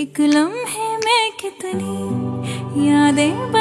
एक लम्हे में कितनी यादें